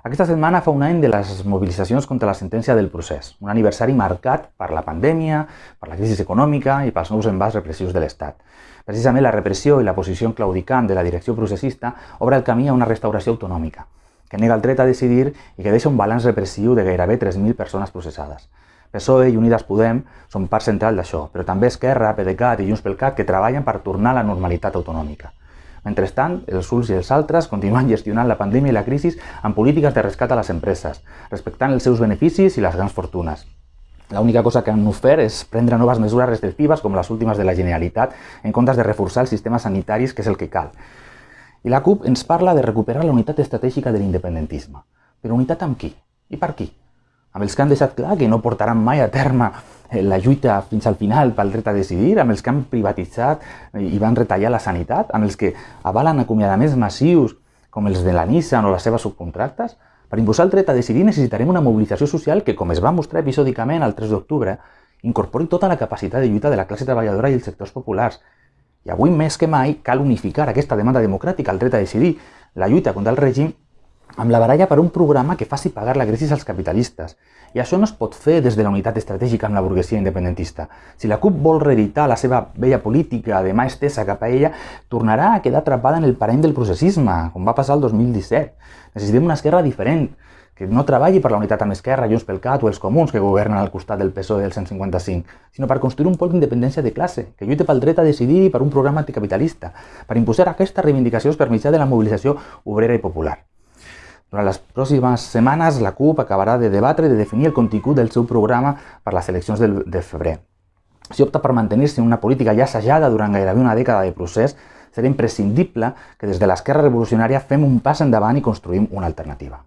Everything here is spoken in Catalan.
Aquesta setmana fa un any de les mobilitzacions contra la sentència del procés, un aniversari marcat per la pandèmia, per la crisi econòmica i pels nous embats repressius de l'Estat. Precisament la repressió i la posició claudicant de la direcció processista obre el camí a una restauració autonòmica, que nega el dret a decidir i que deixa un balanç repressiu de gairebé 3.000 persones processades. PSOE i Unides Podem són part central d'això, però també Esquerra, PDeCAT i Junts pel Cat que treballen per tornar a la normalitat autonòmica. Mentrestant, els uns i els altres continuen gestionant la pandèmia i la crisi amb polítiques de rescat a les empreses, respectant els seus beneficis i les grans fortunes. L'única cosa que han ofert és prendre noves mesures restrictives com les últimes de la Generalitat en comptes de reforçar els sistemes sanitaris, que és el que cal. I la CUP ens parla de recuperar la unitat estratègica de l'independentisme. Però unitat amb qui? I per qui? Amb els que han deixat clar que no portaran mai a terme la lluita fins al final pel dret a decidir, amb els que han privatitzat i van retallar la sanitat, amb els que avalen acomiadaments massius com els de la Nissan o les seves subcontractes, per imposar el dret a decidir necessitarem una mobilització social que, com es va mostrar episòdicament el 3 d'octubre, incorpori tota la capacitat de lluita de la classe treballadora i els sectors populars. I avui més que mai cal unificar aquesta demanda democràtica, el dret a decidir, la lluita contra el règim amb la baralla per un programa que faci pagar la crisi als capitalistes. I això no es pot fer des de la unitat estratègica amb la burguesia independentista. Si la CUP vol reeditar la seva vella política de mà estesa cap a ella, tornarà a quedar atrapada en el parany del processisme, com va passar el 2017. Necessitem una esquerra diferent, que no treballi per la unitat amb Esquerra, Junts pel Cat o els comuns que governen al costat del PSOE del 155, sinó per construir un pol d'independència de classe, que lluita pel dret a decidir i per un programa anticapitalista, per imposar aquestes reivindicacions per mitjà de la mobilització obrera i popular. Durant les pròximes setmanes, la CUP acabarà de debatre i de definir el contingut del seu programa per les eleccions de, de febrer. Si opta per mantenir-se en una política ja assajada durant gairebé una dècada de procés, serà imprescindible que des de l'esquerra revolucionària fem un pas endavant i construïm una alternativa.